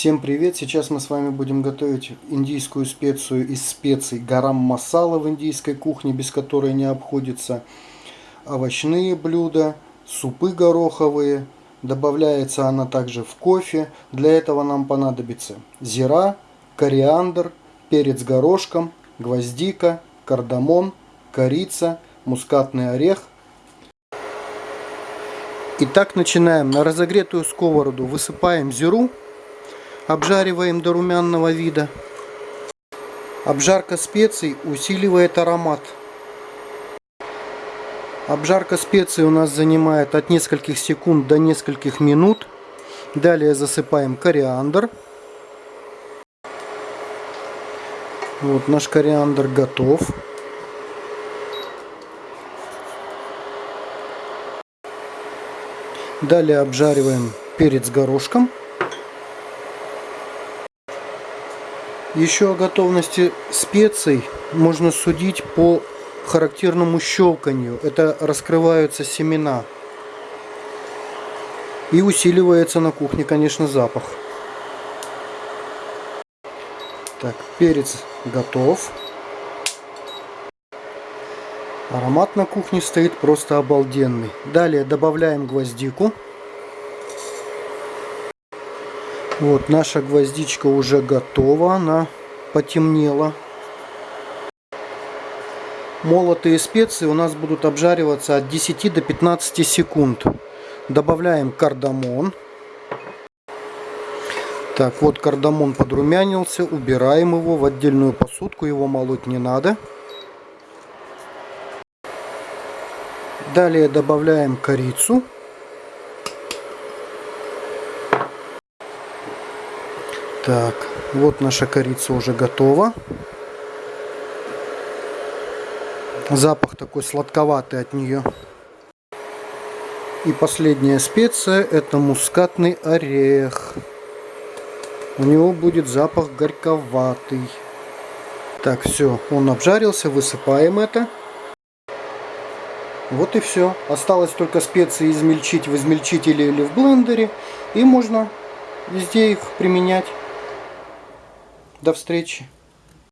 Всем привет! Сейчас мы с вами будем готовить индийскую специю из специй гарам масала в индийской кухне, без которой не обходится. Овощные блюда, супы гороховые. Добавляется она также в кофе. Для этого нам понадобится зира, кориандр, перец горошком, гвоздика, кардамон, корица, мускатный орех. Итак, начинаем. На разогретую сковороду высыпаем зиру Обжариваем до румяного вида. Обжарка специй усиливает аромат. Обжарка специй у нас занимает от нескольких секунд до нескольких минут. Далее засыпаем кориандр. Вот наш кориандр готов. Далее обжариваем перец горошком. Еще о готовности специй можно судить по характерному щелканью. Это раскрываются семена. И усиливается на кухне, конечно, запах. Так, перец готов. Аромат на кухне стоит просто обалденный. Далее добавляем гвоздику. Вот наша гвоздичка уже готова, она потемнела. Молотые специи у нас будут обжариваться от 10 до 15 секунд. Добавляем кардамон. Так, вот кардамон подрумянился, убираем его в отдельную посудку, его молоть не надо. Далее добавляем корицу. Так, вот наша корица уже готова. Запах такой сладковатый от нее. И последняя специя это мускатный орех. У него будет запах горьковатый. Так, все, он обжарился, высыпаем это. Вот и все. Осталось только специи измельчить в измельчителе или в блендере. И можно везде их применять. До встречи!